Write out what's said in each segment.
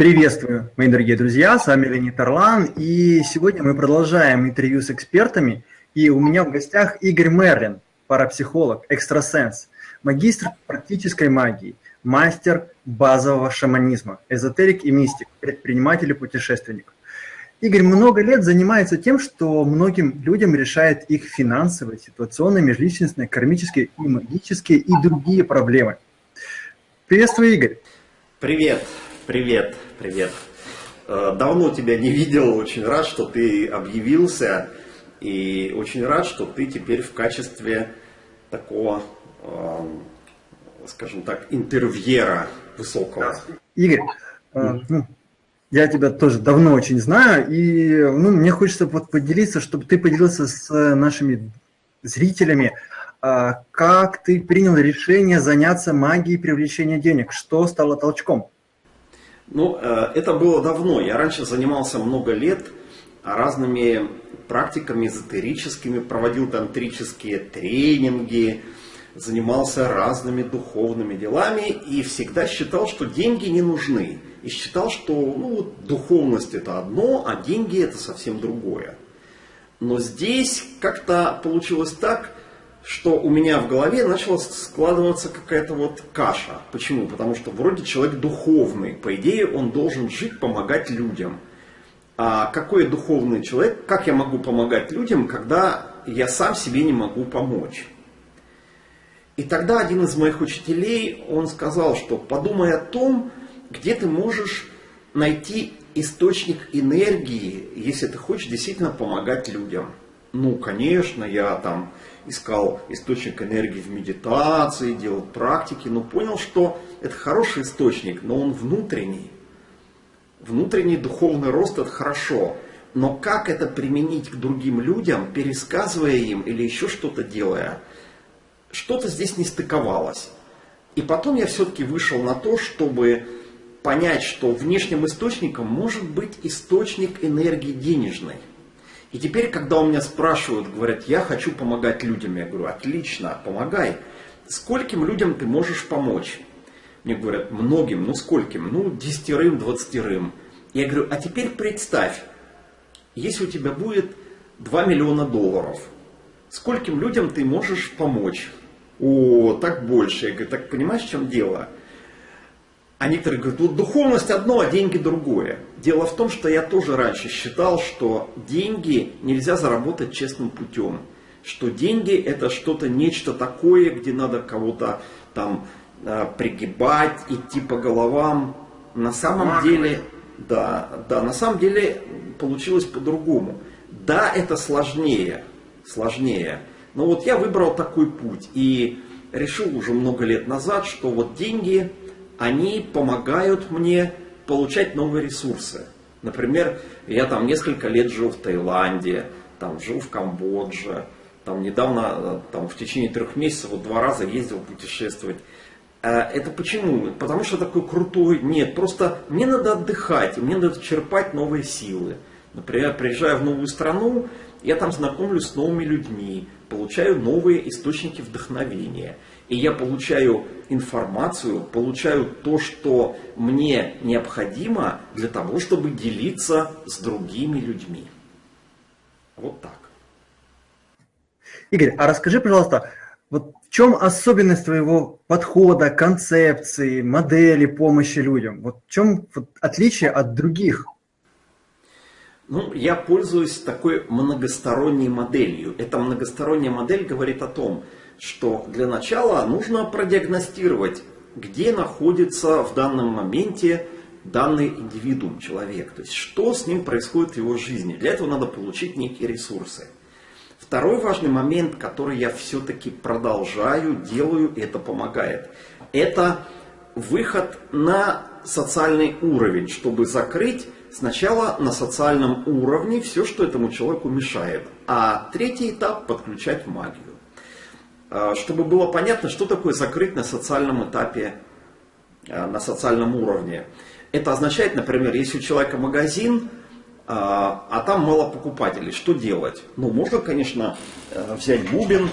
Приветствую, мои дорогие друзья, с вами Леонид Орлан, и сегодня мы продолжаем интервью с экспертами, и у меня в гостях Игорь Мерлин, парапсихолог, экстрасенс, магистр практической магии, мастер базового шаманизма, эзотерик и мистик, предприниматель и путешественник. Игорь много лет занимается тем, что многим людям решает их финансовые, ситуационные, межличностные, кармические и магические и другие проблемы. Приветствую, Игорь. Привет, привет, привет. Э, давно тебя не видел, очень рад, что ты объявился. И очень рад, что ты теперь в качестве такого, эм, скажем так, интервьюера высокого. Игорь, mm ну, я тебя тоже давно очень знаю, и ну, мне хочется вот поделиться, чтобы ты поделился с нашими зрителями, как ты принял решение заняться магией привлечения денег, что стало толчком? Ну, э, это было давно. Я раньше занимался много лет разными практиками эзотерическими, проводил тантрические тренинги, занимался разными духовными делами и всегда считал, что деньги не нужны. И считал, что ну, духовность это одно, а деньги это совсем другое. Но здесь как-то получилось так, что у меня в голове начала складываться какая-то вот каша. Почему? Потому что вроде человек духовный, по идее он должен жить, помогать людям. А какой я духовный человек, как я могу помогать людям, когда я сам себе не могу помочь? И тогда один из моих учителей, он сказал, что подумай о том, где ты можешь найти источник энергии, если ты хочешь действительно помогать людям. Ну, конечно, я там искал источник энергии в медитации, делал практики, но понял, что это хороший источник, но он внутренний. Внутренний духовный рост это хорошо. Но как это применить к другим людям, пересказывая им или еще что-то делая, что-то здесь не стыковалось. И потом я все-таки вышел на то, чтобы понять, что внешним источником может быть источник энергии денежной. И теперь, когда у меня спрашивают, говорят, я хочу помогать людям, я говорю, отлично, помогай. Скольким людям ты можешь помочь? Мне говорят, многим, ну скольким? Ну, десятерым, двадцатерым. Я говорю, а теперь представь, если у тебя будет 2 миллиона долларов, скольким людям ты можешь помочь? О, так больше. Я говорю, так понимаешь, в чем дело? А некоторые говорят, вот духовность одно, а деньги другое. Дело в том, что я тоже раньше считал, что деньги нельзя заработать честным путем. Что деньги это что-то, нечто такое, где надо кого-то там э, пригибать, идти по головам. На самом деле, да, да, на самом деле получилось по-другому. Да, это сложнее, сложнее. Но вот я выбрал такой путь и решил уже много лет назад, что вот деньги они помогают мне получать новые ресурсы. Например, я там несколько лет жил в Таиланде, там жил в Камбодже, там недавно, там в течение трех месяцев вот два раза ездил путешествовать. Э, это почему? Потому что такой крутой? Нет, просто мне надо отдыхать, мне надо черпать новые силы. Например, приезжая в новую страну, я там знакомлюсь с новыми людьми, получаю новые источники вдохновения. И я получаю информацию, получаю то, что мне необходимо для того, чтобы делиться с другими людьми. Вот так. Игорь, а расскажи, пожалуйста, вот в чем особенность твоего подхода, концепции, модели помощи людям? Вот в чем отличие от других? Ну, я пользуюсь такой многосторонней моделью. Эта многосторонняя модель говорит о том, что для начала нужно продиагностировать, где находится в данном моменте данный индивидуум, человек. То есть, что с ним происходит в его жизни. Для этого надо получить некие ресурсы. Второй важный момент, который я все-таки продолжаю, делаю, и это помогает, это выход на социальный уровень, чтобы закрыть сначала на социальном уровне все, что этому человеку мешает. А третий этап – подключать магию. А, чтобы было понятно, что такое закрыть на социальном этапе, а, на социальном уровне. Это означает, например, если у человека магазин, а, а там мало покупателей, что делать? Ну, можно, конечно, э, взять бубен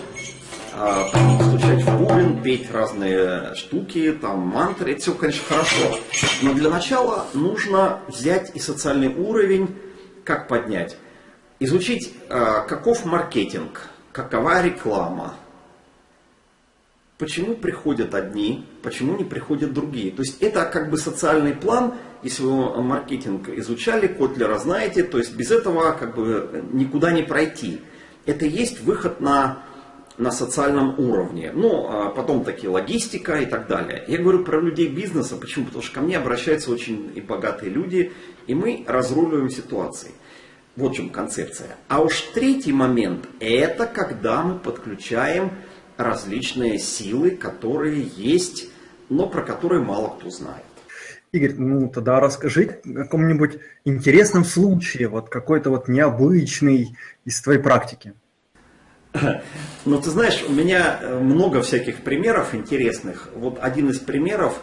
стучать в бубен, петь разные штуки, там мантры, это все, конечно, хорошо. Но для начала нужно взять и социальный уровень, как поднять. Изучить, э, каков маркетинг, какова реклама, почему приходят одни, почему не приходят другие. То есть это как бы социальный план, если вы маркетинг изучали, Котлера знаете, то есть без этого как бы никуда не пройти. Это есть выход на, на социальном уровне. Ну, а потом такие логистика и так далее. Я говорю про людей бизнеса, почему? Потому что ко мне обращаются очень и богатые люди, и мы разруливаем ситуации. Вот в чем концепция. А уж третий момент, это когда мы подключаем различные силы, которые есть, но про которые мало кто знает. Игорь, ну тогда расскажи о каком-нибудь интересном случае, вот какой-то вот необычный из твоей практики. Ну, ты знаешь, у меня э, много всяких примеров интересных. Вот один из примеров,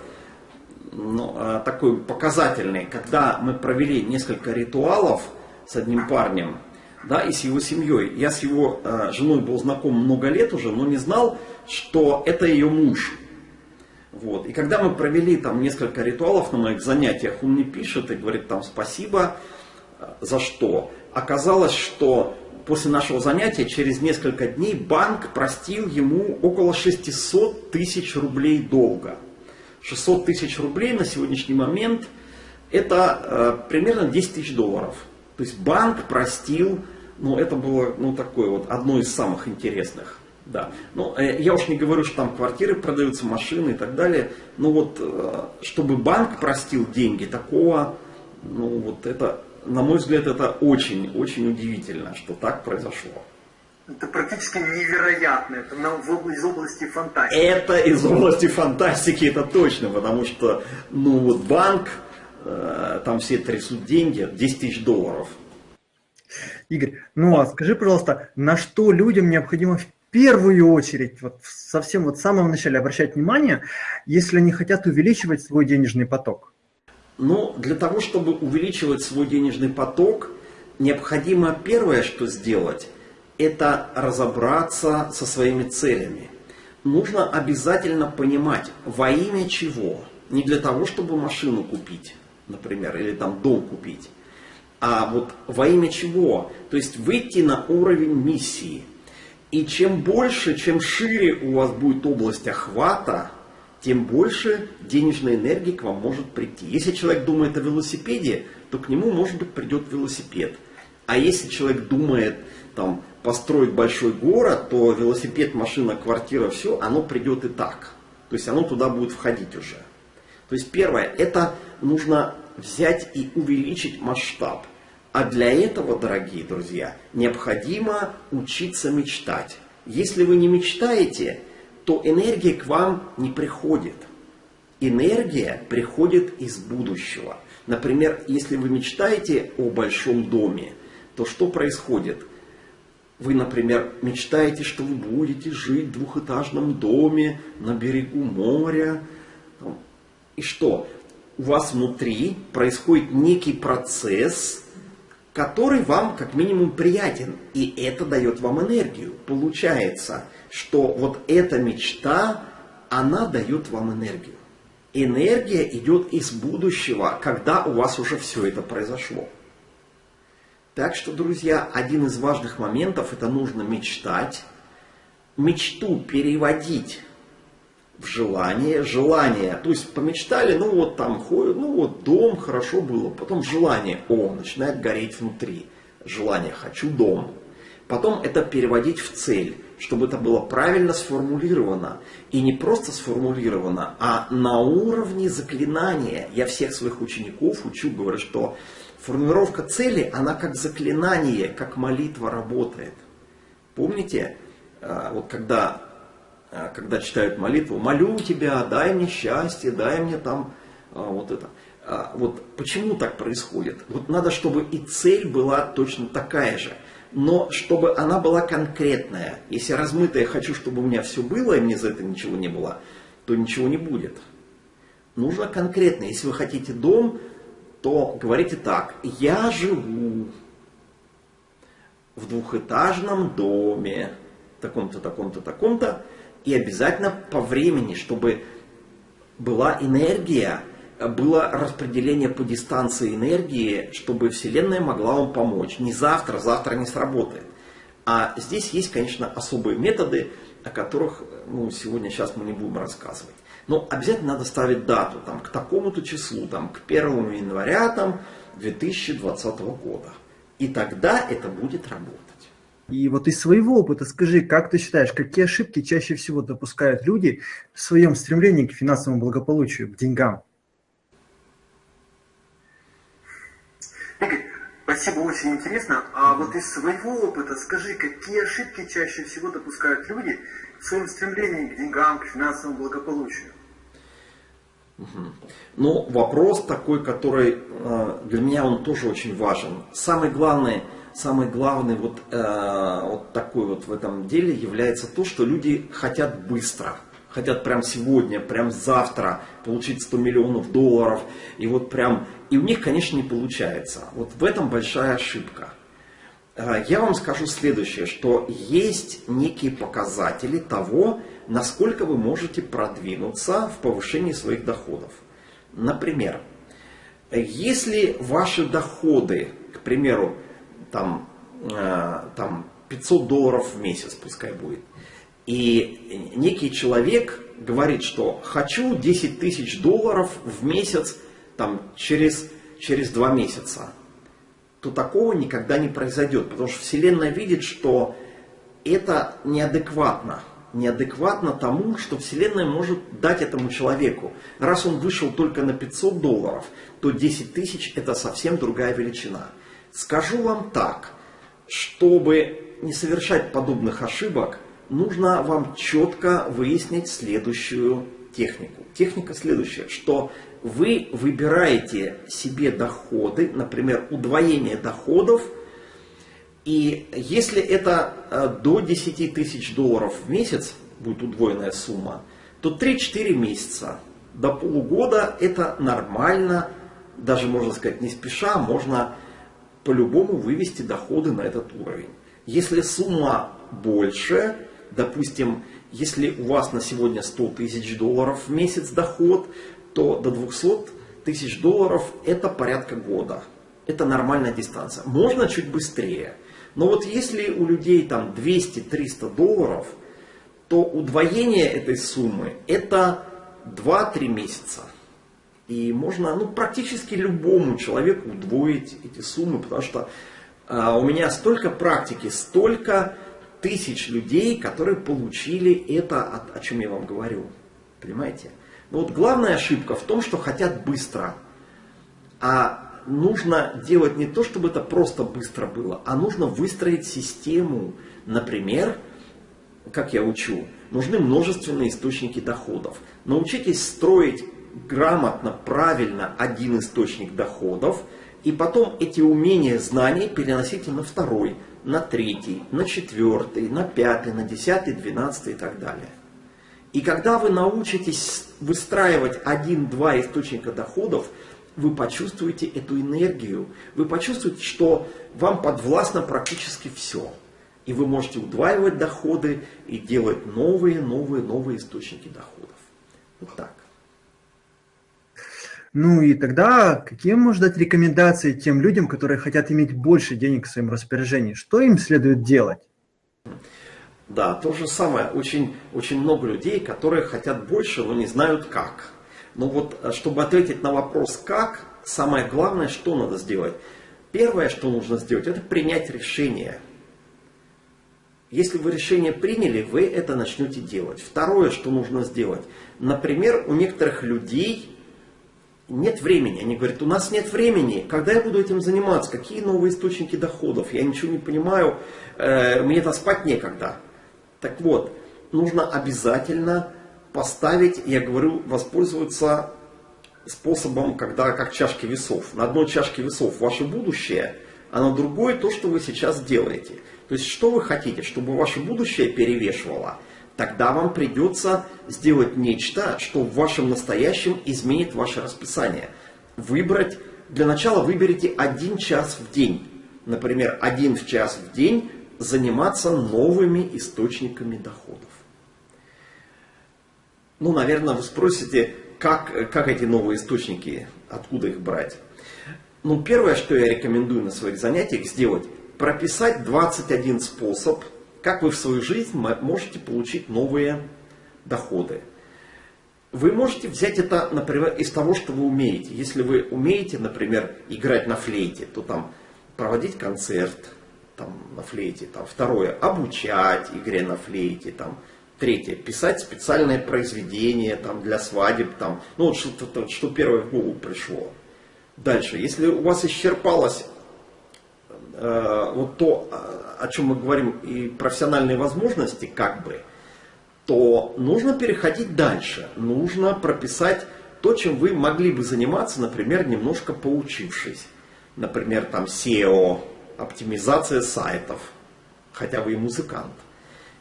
ну, э, такой показательный, когда мы провели несколько ритуалов с одним парнем, да, и с его семьей. Я с его э, женой был знаком много лет уже, но не знал, что это ее муж. Вот. И когда мы провели там несколько ритуалов на моих занятиях, он мне пишет и говорит там спасибо э, за что. Оказалось, что после нашего занятия через несколько дней банк простил ему около 600 тысяч рублей долга. 600 тысяч рублей на сегодняшний момент это э, примерно 10 тысяч долларов. То есть банк простил ну, это было, ну, такое вот, одно из самых интересных. Да. Ну, э, я уж не говорю, что там квартиры продаются, машины и так далее. Но вот, э, чтобы банк простил деньги, такого, ну, вот это, на мой взгляд, это очень-очень удивительно, что так произошло. Это практически невероятно, это из области фантастики. Это из области фантастики, это точно, потому что, ну вот банк, э, там все трясут деньги, 10 тысяч долларов – Игорь, ну а скажи, пожалуйста, на что людям необходимо в первую очередь, вот совсем вот в самом начале обращать внимание, если они хотят увеличивать свой денежный поток? Ну, для того, чтобы увеличивать свой денежный поток, необходимо первое, что сделать, это разобраться со своими целями. Нужно обязательно понимать, во имя чего. Не для того, чтобы машину купить, например, или там дом купить, а вот во имя чего? То есть выйти на уровень миссии. И чем больше, чем шире у вас будет область охвата, тем больше денежной энергии к вам может прийти. Если человек думает о велосипеде, то к нему, может быть, придет велосипед. А если человек думает там, построить большой город, то велосипед, машина, квартира, все, оно придет и так. То есть оно туда будет входить уже. То есть первое, это нужно взять и увеличить масштаб. А для этого, дорогие друзья, необходимо учиться мечтать. Если вы не мечтаете, то энергия к вам не приходит. Энергия приходит из будущего. Например, если вы мечтаете о большом доме, то что происходит? Вы, например, мечтаете, что вы будете жить в двухэтажном доме на берегу моря. И что? У вас внутри происходит некий процесс, который вам как минимум приятен, и это дает вам энергию. Получается, что вот эта мечта, она дает вам энергию. Энергия идет из будущего, когда у вас уже все это произошло. Так что, друзья, один из важных моментов, это нужно мечтать, мечту переводить в желание, желание, то есть помечтали, ну вот там ходят, ну вот дом, хорошо было, потом желание, о, начинает гореть внутри, желание, хочу дом. Потом это переводить в цель, чтобы это было правильно сформулировано. И не просто сформулировано, а на уровне заклинания. Я всех своих учеников учу, говорю, что формулировка цели, она как заклинание, как молитва работает. Помните, э, вот когда когда читают молитву, молю тебя, дай мне счастье, дай мне там а, вот это. А, вот почему так происходит? Вот надо, чтобы и цель была точно такая же, но чтобы она была конкретная. Если размытая хочу, чтобы у меня все было, и мне за это ничего не было, то ничего не будет. Нужно конкретно. Если вы хотите дом, то говорите так. Я живу в двухэтажном доме таком-то, таком-то, таком-то, и обязательно по времени, чтобы была энергия, было распределение по дистанции энергии, чтобы Вселенная могла вам помочь. Не завтра, завтра не сработает. А здесь есть, конечно, особые методы, о которых ну, сегодня, сейчас мы не будем рассказывать. Но обязательно надо ставить дату, там, к такому-то числу, там, к 1 января там, 2020 года. И тогда это будет работать. И вот из своего опыта скажи, как ты считаешь, какие ошибки чаще всего допускают люди в своем стремлении к финансовому благополучию, к деньгам? Игорь, спасибо, очень интересно. А вот из своего опыта скажи, какие ошибки чаще всего допускают люди в своем стремлении к деньгам, к финансовому благополучию? Ну, вопрос такой, который э, для меня он тоже очень важен. Самый главный, самый главный вот, э, вот такой вот в этом деле является то, что люди хотят быстро. Хотят прям сегодня, прям завтра получить 100 миллионов долларов. И вот прям, и у них, конечно, не получается. Вот в этом большая ошибка. Э, я вам скажу следующее, что есть некие показатели того, насколько вы можете продвинуться в повышении своих доходов. Например, если ваши доходы, к примеру, там, э, там 500 долларов в месяц, пускай будет, и некий человек говорит, что хочу 10 тысяч долларов в месяц там, через, через 2 месяца, то такого никогда не произойдет, потому что Вселенная видит, что это неадекватно неадекватно тому, что Вселенная может дать этому человеку. Раз он вышел только на 500 долларов, то 10 тысяч это совсем другая величина. Скажу вам так, чтобы не совершать подобных ошибок, нужно вам четко выяснить следующую технику. Техника следующая, что вы выбираете себе доходы, например, удвоение доходов – и если это э, до 10 тысяч долларов в месяц, будет удвоенная сумма, то 3-4 месяца до полугода это нормально, даже можно сказать не спеша, можно по-любому вывести доходы на этот уровень. Если сумма больше, допустим, если у вас на сегодня 100 тысяч долларов в месяц доход, то до 200 тысяч долларов это порядка года. Это нормальная дистанция. Можно чуть быстрее. Но вот если у людей там 200-300 долларов, то удвоение этой суммы это 2-3 месяца. И можно ну, практически любому человеку удвоить эти суммы, потому что а, у меня столько практики, столько тысяч людей, которые получили это, о, о чем я вам говорю. Понимаете? Но вот главная ошибка в том, что хотят быстро. А нужно делать не то, чтобы это просто быстро было, а нужно выстроить систему. Например, как я учу, нужны множественные источники доходов. Научитесь строить грамотно, правильно один источник доходов, и потом эти умения, знания переносите на второй, на третий, на четвертый, на пятый, на десятый, двенадцатый и так далее. И когда вы научитесь выстраивать один-два источника доходов, вы почувствуете эту энергию, вы почувствуете, что вам подвластно практически все. И вы можете удваивать доходы и делать новые, новые, новые источники доходов. Вот так. Ну и тогда какие можно дать рекомендации тем людям, которые хотят иметь больше денег в своем распоряжении? Что им следует делать? Да, то же самое. Очень, очень много людей, которые хотят больше, но не знают как. Но вот, э, чтобы ответить на вопрос «как», самое главное, что надо сделать? Первое, что нужно сделать, это принять решение. Если вы решение приняли, вы это начнете делать. Второе, что нужно сделать. Например, у некоторых людей нет времени. Они говорят, у нас нет времени. Когда я буду этим заниматься? Какие новые источники доходов? Я ничего не понимаю. Э, мне-то спать некогда. Так вот, нужно обязательно поставить, я говорю, воспользоваться способом, когда как чашки весов. На одной чашке весов ваше будущее, а на другой то, что вы сейчас делаете. То есть, что вы хотите, чтобы ваше будущее перевешивало, тогда вам придется сделать нечто, что в вашем настоящем изменит ваше расписание. Выбрать, для начала выберите один час в день. Например, один час в день заниматься новыми источниками доходов. Ну, наверное, вы спросите, как, как эти новые источники, откуда их брать? Ну, первое, что я рекомендую на своих занятиях сделать, прописать 21 способ, как вы в свою жизнь можете получить новые доходы. Вы можете взять это, например, из того, что вы умеете. Если вы умеете, например, играть на флейте, то там проводить концерт там, на флейте. Там, второе, обучать игре на флейте. Там, третье, писать специальное произведение там, для свадеб. Там, ну, вот что, что первое в голову пришло. Дальше, если у вас исчерпалось вот то, о чем мы говорим, и профессиональные возможности, как бы, то нужно переходить дальше. Нужно прописать то, чем вы могли бы заниматься, например, немножко поучившись. Например, там SEO, оптимизация сайтов, хотя вы и музыкант,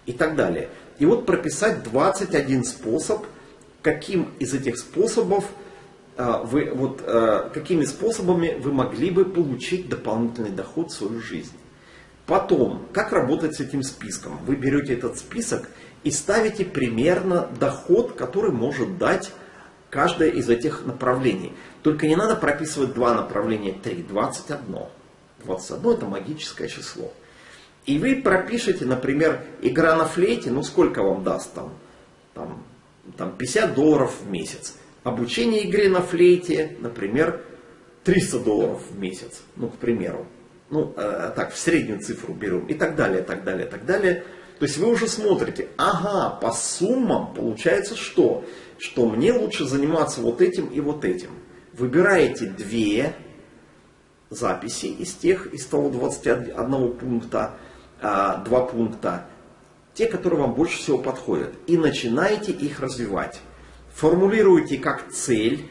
и так далее. И вот прописать 21 способ, каким из этих способов а, вы, вот, а, какими способами вы могли бы получить дополнительный доход в свою жизнь. Потом, как работать с этим списком? Вы берете этот список и ставите примерно доход, который может дать каждое из этих направлений. Только не надо прописывать два направления, три, 21. 21 это магическое число. И вы пропишете, например, игра на флейте, ну сколько вам даст там? Там, там 50 долларов в месяц. Обучение игре на флейте, например, 300 долларов в месяц, ну, к примеру. Ну, э, так, в среднюю цифру берем. И так далее, так далее, так далее. То есть вы уже смотрите, ага, по суммам получается что? Что мне лучше заниматься вот этим и вот этим. Выбираете две записи из тех, из того 21 пункта, а, два пункта, те, которые вам больше всего подходят, и начинаете их развивать. Формулируете как цель,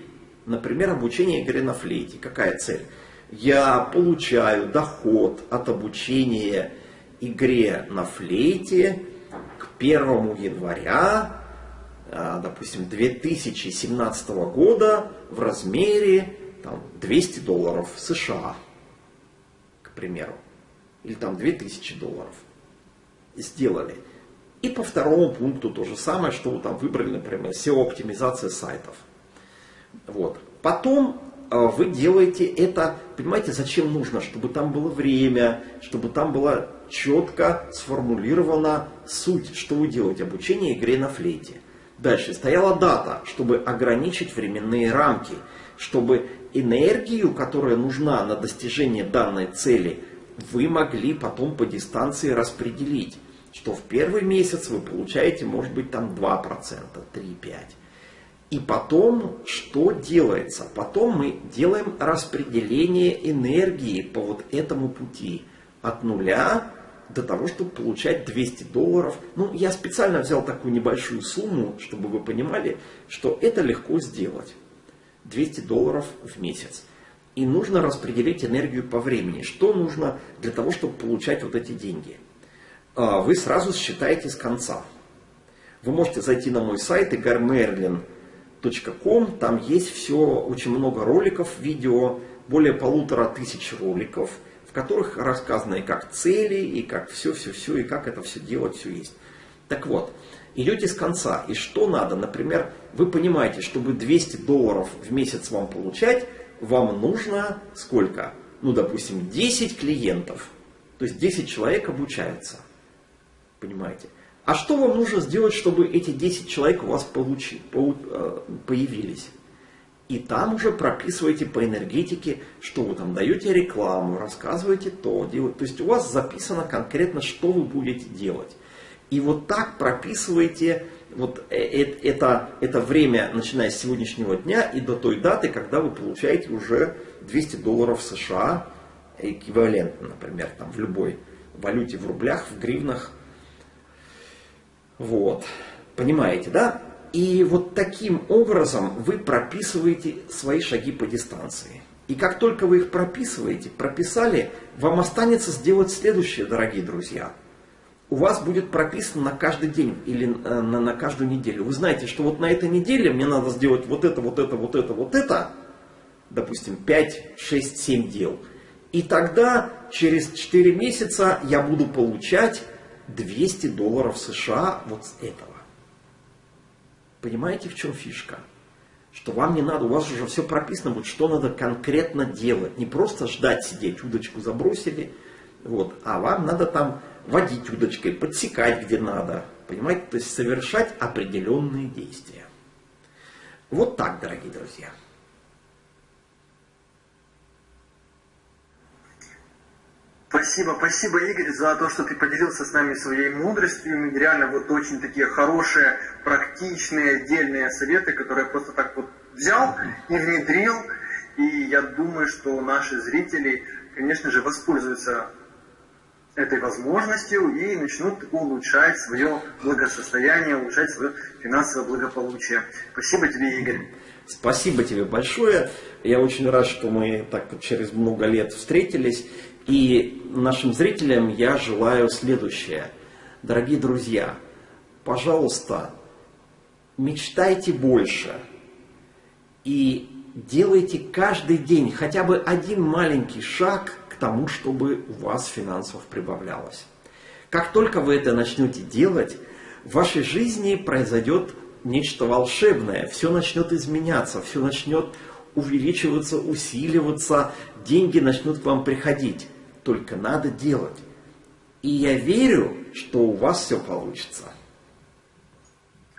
например, обучение игре на флейте. Какая цель? Я получаю доход от обучения игре на флейте к 1 января, а, допустим, 2017 года в размере там, 200 долларов США, к примеру, или там 2000 долларов. Сделали. И по второму пункту то же самое, что вы там выбрали, например, SEO-оптимизация сайтов. Вот. Потом э, вы делаете это, понимаете, зачем нужно? Чтобы там было время, чтобы там была четко сформулирована суть, что вы делаете, обучение игре на флейте. Дальше стояла дата, чтобы ограничить временные рамки, чтобы энергию, которая нужна на достижение данной цели, вы могли потом по дистанции распределить. Что в первый месяц вы получаете, может быть, там 2%, 3-5%. И потом, что делается? Потом мы делаем распределение энергии по вот этому пути. От нуля до того, чтобы получать 200 долларов. Ну, я специально взял такую небольшую сумму, чтобы вы понимали, что это легко сделать. 200 долларов в месяц. И нужно распределить энергию по времени. Что нужно для того, чтобы получать вот эти деньги? А, вы сразу считаете с конца. Вы можете зайти на мой сайт igarmerlin.com. Там есть все, очень много роликов, видео, более полутора тысяч роликов, в которых рассказано и как цели, и как все-все-все, и как это все делать, все есть. Так вот, идете с конца. И что надо? Например, вы понимаете, чтобы 200 долларов в месяц вам получать, вам нужно сколько? Ну, допустим, 10 клиентов. То есть 10 человек обучаются. Понимаете? А что вам нужно сделать, чтобы эти 10 человек у вас получи, по, э, появились? И там уже прописываете по энергетике, что вы там даете рекламу, рассказываете то, делать. То есть у вас записано конкретно, что вы будете делать. И вот так прописываете вот э, э, это, это время, начиная с сегодняшнего дня и до той даты, когда вы получаете уже 200 долларов США, эквивалентно, например, там, в любой валюте, в рублях, в гривнах. Вот. Понимаете, да? И вот таким образом вы прописываете свои шаги по дистанции. И как только вы их прописываете, прописали, вам останется сделать следующее, дорогие друзья – у вас будет прописано на каждый день или э, на, на каждую неделю. Вы знаете, что вот на этой неделе мне надо сделать вот это, вот это, вот это, вот это, допустим, 5, 6, 7 дел. И тогда через 4 месяца я буду получать 200 долларов США вот с этого. Понимаете, в чем фишка? Что вам не надо, у вас уже все прописано, вот что надо конкретно делать. Не просто ждать сидеть, удочку забросили, вот, а вам надо там водить удочкой, подсекать где надо. Понимаете, то есть совершать определенные действия. Вот так, дорогие друзья. Спасибо, спасибо, Игорь, за то, что ты поделился с нами своей мудростью. Реально вот очень такие хорошие, практичные, отдельные советы, которые просто так вот взял и внедрил. И я думаю, что наши зрители, конечно же, воспользуются этой возможностью и начнут улучшать свое благосостояние, улучшать свое финансовое благополучие. Спасибо тебе, Игорь. Спасибо тебе большое. Я очень рад, что мы так через много лет встретились. И нашим зрителям я желаю следующее. Дорогие друзья, пожалуйста, мечтайте больше и делайте каждый день хотя бы один маленький шаг к тому, чтобы у вас финансов прибавлялось. Как только вы это начнете делать, в вашей жизни произойдет нечто волшебное, все начнет изменяться, все начнет увеличиваться, усиливаться, деньги начнут к вам приходить. Только надо делать. И я верю, что у вас все получится.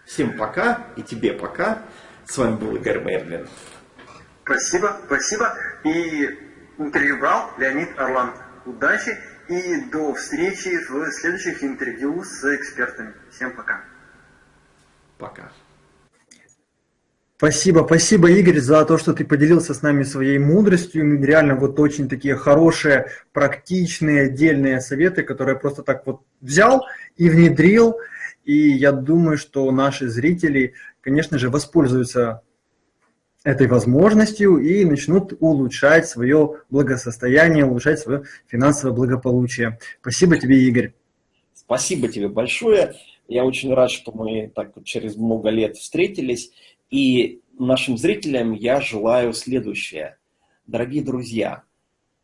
Всем пока и тебе пока. С вами был Игорь Мерлин. Спасибо, спасибо. И интервью брал Леонид Орлан. Удачи и до встречи в следующих интервью с экспертами. Всем пока. Пока. Спасибо, спасибо, Игорь, за то, что ты поделился с нами своей мудростью. Реально вот очень такие хорошие, практичные, отдельные советы, которые просто так вот взял и внедрил. И я думаю, что наши зрители, конечно же, воспользуются этой возможностью и начнут улучшать свое благосостояние, улучшать свое финансовое благополучие. Спасибо тебе, Игорь. Спасибо тебе большое. Я очень рад, что мы так через много лет встретились. И нашим зрителям я желаю следующее. Дорогие друзья,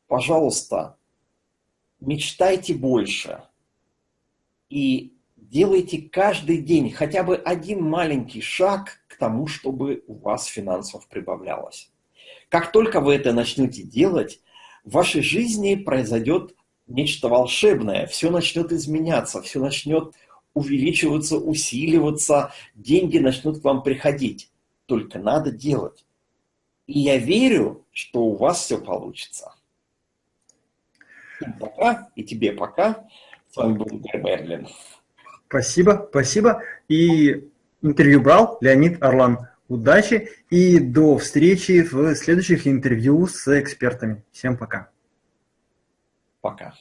пожалуйста, мечтайте больше и делайте каждый день хотя бы один маленький шаг к тому, чтобы у вас финансов прибавлялось. Как только вы это начнете делать, в вашей жизни произойдет нечто волшебное, все начнет изменяться, все начнет увеличиваться, усиливаться, деньги начнут к вам приходить только надо делать. И я верю, что у вас все получится. пока, и тебе пока. С вами был Игорь Мерлин. Спасибо, спасибо. И интервью брал Леонид Орлан. Удачи и до встречи в следующих интервью с экспертами. Всем пока. Пока.